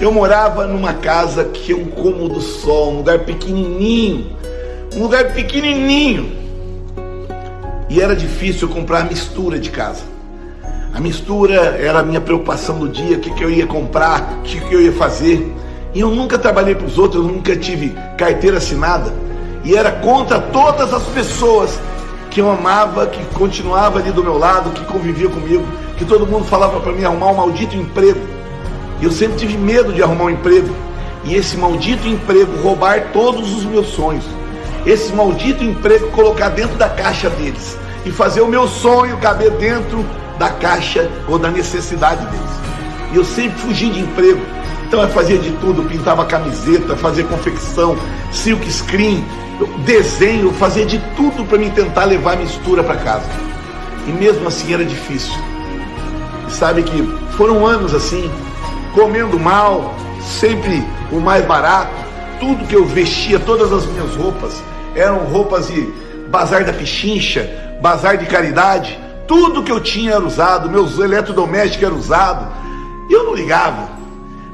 Eu morava numa casa que é um cômodo só, um lugar pequenininho, um lugar pequenininho. E era difícil comprar mistura de casa. A mistura era a minha preocupação do dia, o que, que eu ia comprar, o que, que eu ia fazer. E eu nunca trabalhei para os outros, eu nunca tive carteira assinada. E era contra todas as pessoas que eu amava, que continuava ali do meu lado, que convivia comigo, que todo mundo falava para mim arrumar um maldito emprego. Eu sempre tive medo de arrumar um emprego. E esse maldito emprego roubar todos os meus sonhos. Esse maldito emprego colocar dentro da caixa deles. E fazer o meu sonho caber dentro da caixa ou da necessidade deles. E eu sempre fugi de emprego. Então eu fazia de tudo, pintava camiseta, fazia confecção, silk screen, desenho, fazia de tudo para me tentar levar mistura para casa. E mesmo assim era difícil. E sabe que foram anos assim, comendo mal, sempre o mais barato, tudo que eu vestia, todas as minhas roupas, eram roupas de bazar da pichincha, bazar de caridade, tudo que eu tinha era usado, meus eletrodomésticos eram usados. E eu não ligava,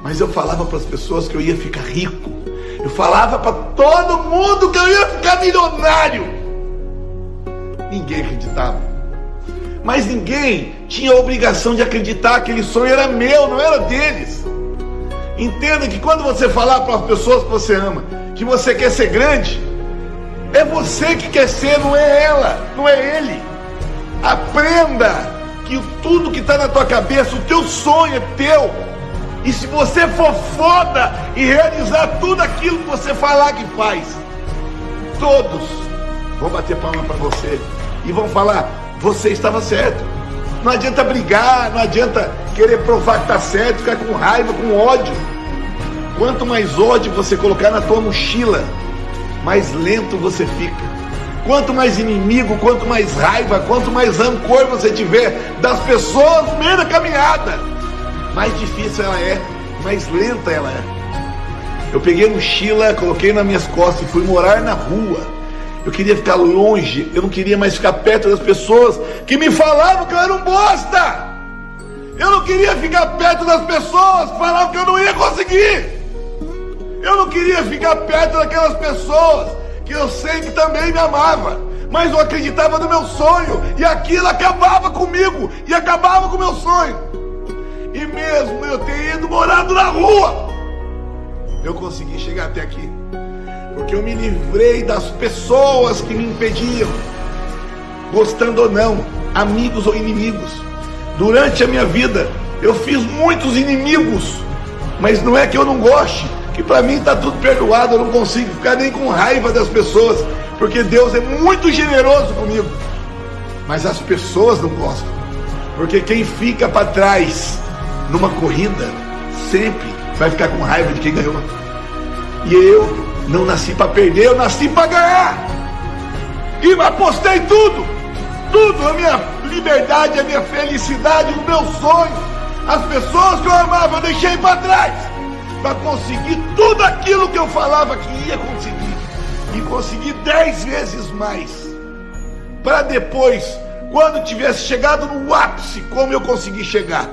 mas eu falava para as pessoas que eu ia ficar rico. Eu falava para todo mundo que eu ia ficar milionário. Ninguém acreditava. Mas ninguém tinha a obrigação de acreditar que aquele sonho era meu, não era deles. Entenda que quando você falar para as pessoas que você ama que você quer ser grande, é você que quer ser, não é ela, não é ele. Aprenda que tudo que está na tua cabeça, o teu sonho é teu. E se você for foda e realizar tudo aquilo que você falar que faz, todos vão bater palma para você e vão falar: você estava certo. Não adianta brigar, não adianta querer provar que está certo, ficar com raiva, com ódio. Quanto mais ódio você colocar na tua mochila, mais lento você fica. Quanto mais inimigo, quanto mais raiva, quanto mais rancor você tiver das pessoas no meio da caminhada, mais difícil ela é, mais lenta ela é. Eu peguei a mochila, coloquei nas minhas costas e fui morar na rua. Eu queria ficar longe, eu não queria mais ficar perto das pessoas que me falavam que eu era um bosta. Eu não queria ficar perto das pessoas que falavam que eu não ia conseguir. Eu não queria ficar perto daquelas pessoas que eu sei que também me amava, mas eu acreditava no meu sonho, e aquilo acabava comigo, e acabava com o meu sonho. E mesmo eu ter ido morado na rua, eu consegui chegar até aqui, porque eu me livrei das pessoas que me impediam, gostando ou não, amigos ou inimigos. Durante a minha vida, eu fiz muitos inimigos, mas não é que eu não goste, que para mim está tudo perdoado, eu não consigo ficar nem com raiva das pessoas, porque Deus é muito generoso comigo. Mas as pessoas não gostam, porque quem fica para trás numa corrida sempre vai ficar com raiva de quem ganhou. E eu não nasci para perder, eu nasci para ganhar. E apostei tudo, tudo, a minha liberdade, a minha felicidade, o meu sonho, as pessoas que eu amava, eu deixei para trás para conseguir tudo aquilo que eu falava que ia conseguir e conseguir dez vezes mais. Para depois, quando tivesse chegado no ápice, como eu consegui chegar,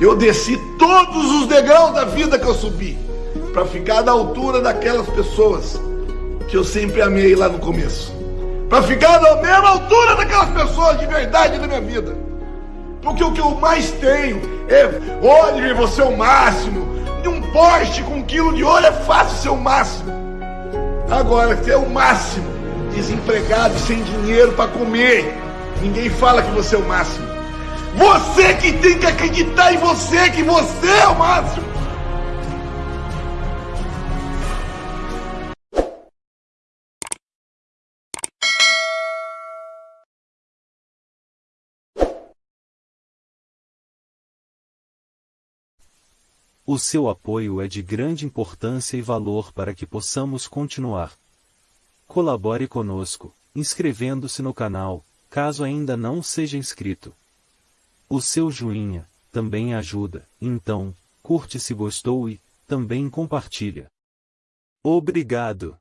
eu desci todos os degraus da vida que eu subi para ficar da altura daquelas pessoas que eu sempre amei lá no começo. Para ficar na mesma altura daquelas pessoas de verdade da minha vida. Porque o que eu mais tenho é, olhe, você é o máximo, de um poste com um quilo de ouro é fácil ser o máximo. Agora, ser o máximo, desempregado, sem dinheiro para comer, ninguém fala que você é o máximo. Você que tem que acreditar em você, que você é o máximo. O seu apoio é de grande importância e valor para que possamos continuar. Colabore conosco, inscrevendo-se no canal, caso ainda não seja inscrito. O seu joinha também ajuda, então, curte se gostou e também compartilha. Obrigado!